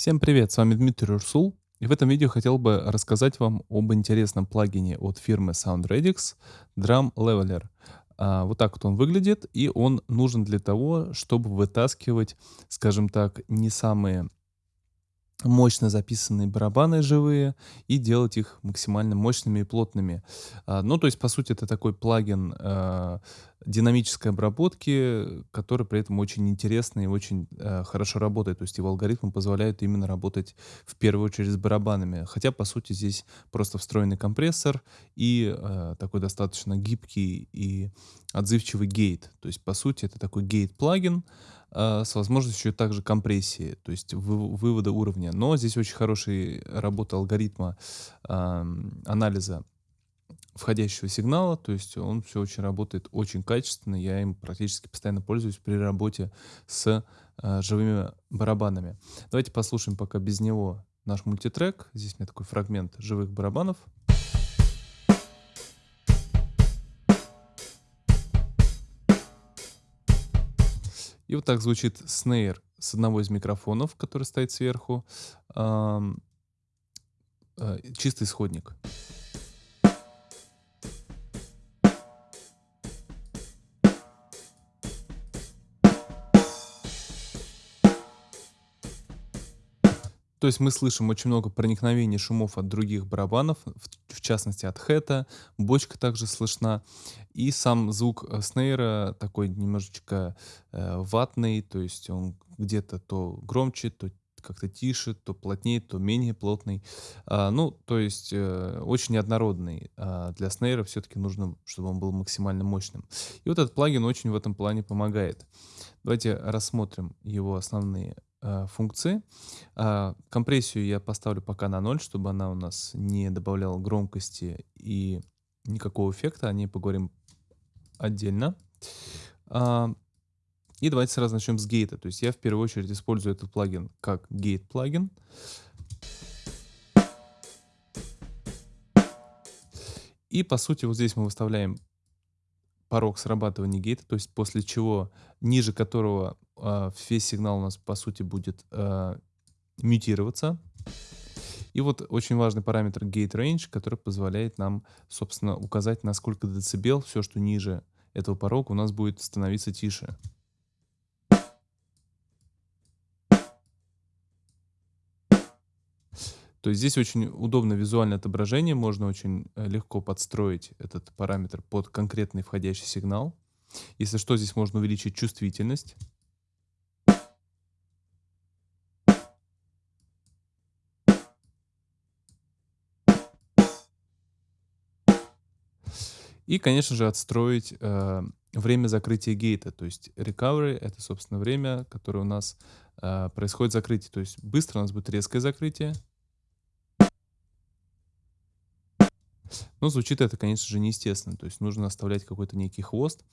Всем привет, с вами Дмитрий Урсул. И в этом видео хотел бы рассказать вам об интересном плагине от фирмы SoundRedix Drum Leveler. А, вот так вот он выглядит, и он нужен для того, чтобы вытаскивать, скажем так, не самые мощно записанные барабаны живые и делать их максимально мощными и плотными. А, ну, то есть, по сути, это такой плагин а, динамической обработки, который при этом очень интересный и очень а, хорошо работает. То есть его алгоритмы позволяют именно работать в первую очередь с барабанами. Хотя, по сути, здесь просто встроенный компрессор и а, такой достаточно гибкий и отзывчивый гейт. То есть, по сути, это такой гейт-плагин, а, с возможностью также компрессии, то есть вы, вывода уровня. Но здесь очень хорошая работа алгоритма э, анализа входящего сигнала, то есть он все очень работает очень качественно, я им практически постоянно пользуюсь при работе с э, живыми барабанами. Давайте послушаем пока без него наш мультитрек. Здесь у меня такой фрагмент живых барабанов. И вот так звучит снейр с одного из микрофонов, который стоит сверху. Э, чистый исходник. То есть мы слышим очень много проникновений шумов от других барабанов, в, в частности от хэта, бочка также слышна. И сам звук э, снейра такой немножечко э, ватный, то есть он где-то то громче, то как-то тише, то плотнее, то менее плотный. А, ну, то есть э, очень неоднородный. А для снейра все-таки нужно, чтобы он был максимально мощным. И вот этот плагин очень в этом плане помогает. Давайте рассмотрим его основные функции. Э, компрессию я поставлю пока на 0, чтобы она у нас не добавляла громкости и никакого эффекта. О ней поговорим отдельно. Э, и давайте сразу начнем с гейта. То есть я в первую очередь использую этот плагин как гейт-плагин. И по сути вот здесь мы выставляем порог срабатывания гейта, то есть после чего, ниже которого э, весь сигнал у нас по сути будет э, мютироваться. И вот очень важный параметр gate range, который позволяет нам, собственно, указать, на сколько децибел все, что ниже этого порога, у нас будет становиться тише. То есть здесь очень удобно визуальное отображение, можно очень э, легко подстроить этот параметр под конкретный входящий сигнал. Если что, здесь можно увеличить чувствительность. И, конечно же, отстроить э, время закрытия гейта. То есть recovery — это, собственно, время, которое у нас э, происходит закрытие. То есть быстро у нас будет резкое закрытие, Но звучит это, конечно же, неестественно. То есть нужно оставлять какой-то некий хвост.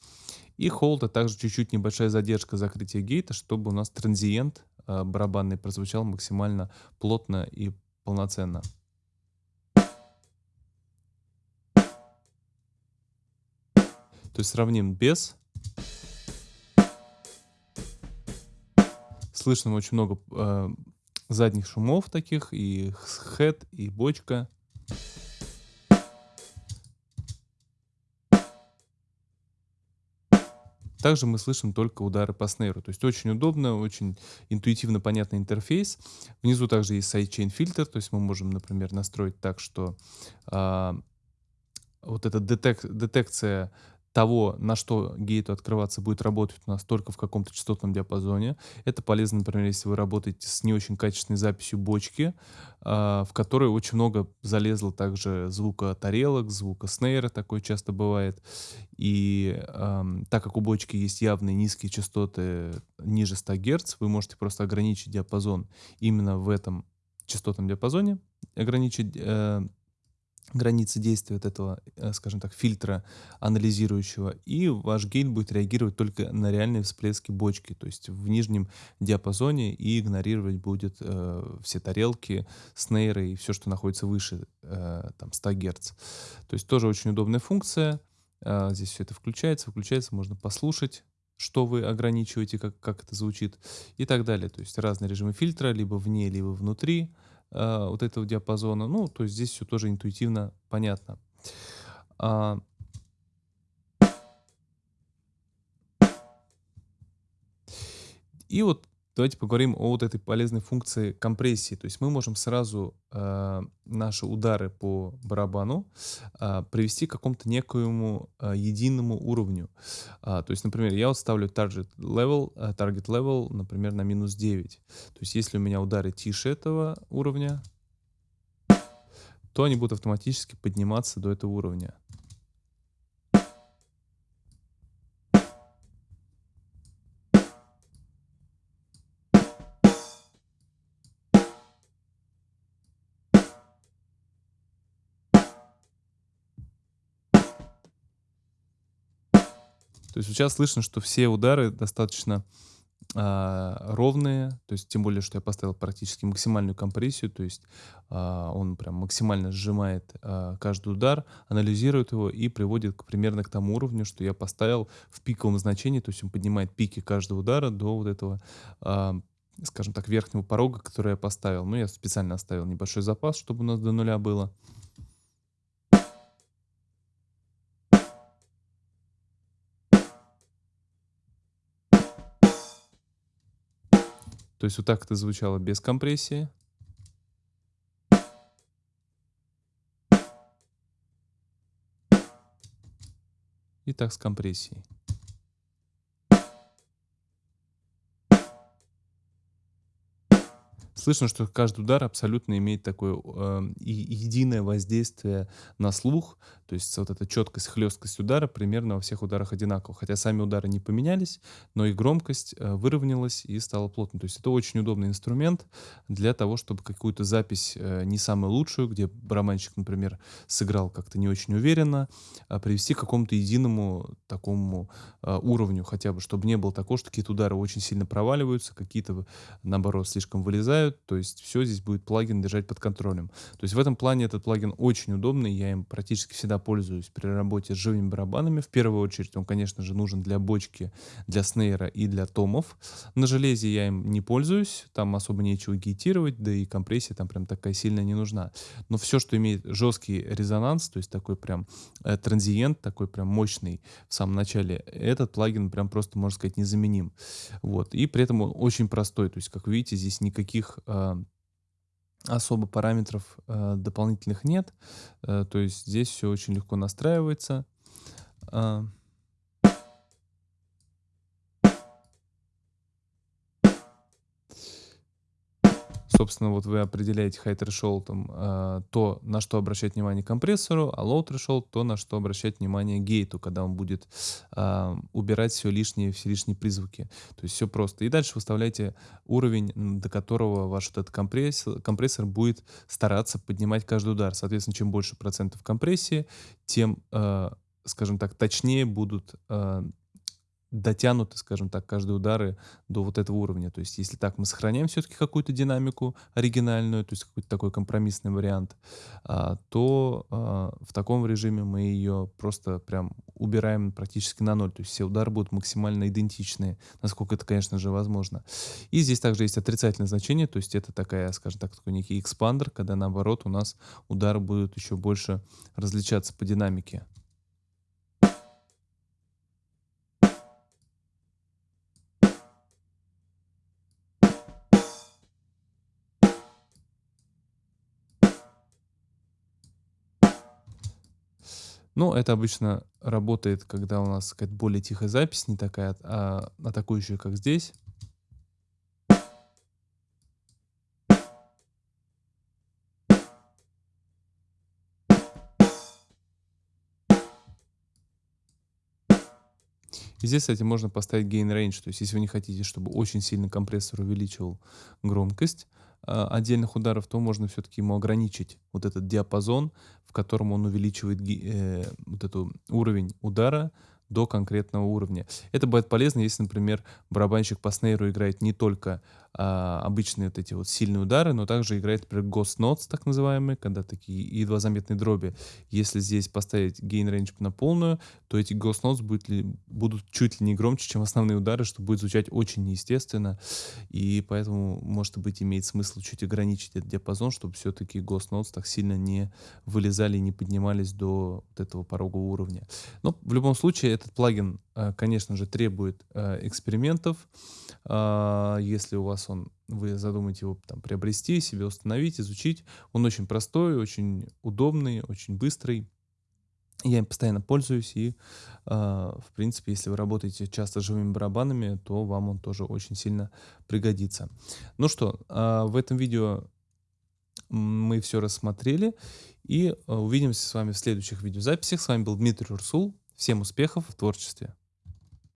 И холд, а также чуть-чуть небольшая задержка закрытия гейта, чтобы у нас транзиент э, барабанный прозвучал максимально плотно и полноценно. То есть сравним без. Слышно очень много э, задних шумов таких, и хэт, и бочка. Также мы слышим только удары по снейру. То есть очень удобно, очень интуитивно понятный интерфейс. Внизу также есть sidechain фильтр, то есть мы можем, например, настроить так, что а, вот эта детек детекция того, на что гейту открываться будет работать у нас только в каком-то частотном диапазоне. Это полезно, например, если вы работаете с не очень качественной записью бочки, э, в которой очень много залезло также звука тарелок, звука снейра, такое часто бывает. И так как у бочки есть явные низкие частоты ниже 100 Гц, вы можете просто ограничить диапазон именно в этом частотном диапазоне, ограничить э, границы действия от этого, э, скажем так, фильтра анализирующего, и ваш гейт будет реагировать только на реальные всплески бочки, то есть в нижнем диапазоне, и игнорировать будет э, все тарелки, снейры и все, что находится выше э, там 100 Гц. То есть тоже очень удобная функция. Э, здесь все это включается, выключается, можно послушать, что вы ограничиваете, как, как это звучит и так далее. То есть разные режимы фильтра, либо вне, либо внутри э, вот этого диапазона. Ну, то есть здесь все тоже интуитивно понятно. А, и вот Давайте поговорим о вот этой полезной функции компрессии. То есть мы можем сразу э, наши удары по барабану э, привести к какому-то некоему э, единому уровню. А, то есть, например, я вот ставлю target level, э, target level, например, на минус 9. То есть если у меня удары тише этого уровня, то они будут автоматически подниматься до этого уровня. То есть сейчас слышно, что все удары достаточно а, ровные, то есть тем более, что я поставил практически максимальную компрессию, то есть а, он прям максимально сжимает а, каждый удар, анализирует его и приводит к, примерно к тому уровню, что я поставил в пиковом значении, то есть он поднимает пики каждого удара до вот этого, а, скажем так, верхнего порога, который я поставил. Ну, я специально оставил небольшой запас, чтобы у нас до нуля было. То есть вот так это звучало без компрессии. И так с компрессией. Слышно, что каждый удар абсолютно имеет такое э, единое воздействие на слух. То есть вот эта четкость, хлесткость удара примерно во всех ударах одинакова. Хотя сами удары не поменялись, но и громкость э, выровнялась и стала плотной. То есть это очень удобный инструмент для того, чтобы какую-то запись э, не самую лучшую, где барабанщик, например, сыграл как-то не очень уверенно, э, привести к какому-то единому такому э, уровню хотя бы, чтобы не было такого, что какие-то удары очень сильно проваливаются, какие-то, наоборот, слишком вылезают, то есть все здесь будет плагин держать под контролем. То есть в этом плане этот плагин очень удобный, я им практически всегда пользуюсь при работе с живыми барабанами. В первую очередь он, конечно же, нужен для бочки, для снейра и для томов. На железе я им не пользуюсь, там особо нечего гейтировать, да и компрессия там прям такая сильная не нужна. Но все, что имеет жесткий резонанс, то есть такой прям э, транзиент, такой прям мощный в самом начале, этот плагин прям просто, можно сказать, незаменим. Вот. И при этом он очень простой, то есть, как видите, здесь никаких а, особо параметров э, дополнительных нет. Э, то есть здесь все очень легко настраивается. Собственно, вот вы определяете high threshold, э, то, на что обращать внимание компрессору, а low threshold, то, на что обращать внимание гейту, когда он будет э, убирать все лишние, все лишние призвуки. То есть все просто. И дальше выставляете уровень, до которого ваш этот компрессор, компрессор будет стараться поднимать каждый удар. Соответственно, чем больше процентов компрессии, тем, э, скажем так, точнее будут э, дотянуты, скажем так, каждые удары до вот этого уровня. То есть если так мы сохраняем все-таки какую-то динамику оригинальную, то есть какой-то такой компромиссный вариант, а, то а, в таком режиме мы ее просто прям убираем практически на ноль. То есть все удары будут максимально идентичные, насколько это, конечно же, возможно. И здесь также есть отрицательное значение, то есть это такая, скажем так, такой некий экспандер, когда наоборот у нас удары будут еще больше различаться по динамике. Ну, это обычно работает, когда у нас какая-то более тихая запись, не такая а, атакующая, как здесь. И здесь, кстати, можно поставить gain range, то есть если вы не хотите, чтобы очень сильно компрессор увеличивал громкость, отдельных ударов, то можно все-таки ему ограничить вот этот диапазон, в котором он увеличивает э, вот этот уровень удара до конкретного уровня. Это будет полезно, если, например, барабанщик по снейру играет не только а, обычные вот эти вот сильные удары, но также играет, например, Ghost Notes, так называемые, когда такие едва заметные дроби. Если здесь поставить gain range на полную, то эти Ghost Notes будут, ли, будут чуть ли не громче, чем основные удары, что будет звучать очень неестественно, и поэтому, может быть, имеет смысл чуть ограничить этот диапазон, чтобы все-таки Ghost Notes так сильно не вылезали и не поднимались до вот этого порогового уровня. Но в любом случае этот плагин, конечно же, требует э, экспериментов. А, если у вас он, вы задумаете его там приобрести, себе установить, изучить, он очень простой, очень удобный, очень быстрый. Я им постоянно пользуюсь, и, а, в принципе, если вы работаете часто с живыми барабанами, то вам он тоже очень сильно пригодится. Ну что, а, в этом видео мы все рассмотрели, и увидимся с вами в следующих видеозаписях. С вами был Дмитрий Урсул. Всем успехов в творчестве!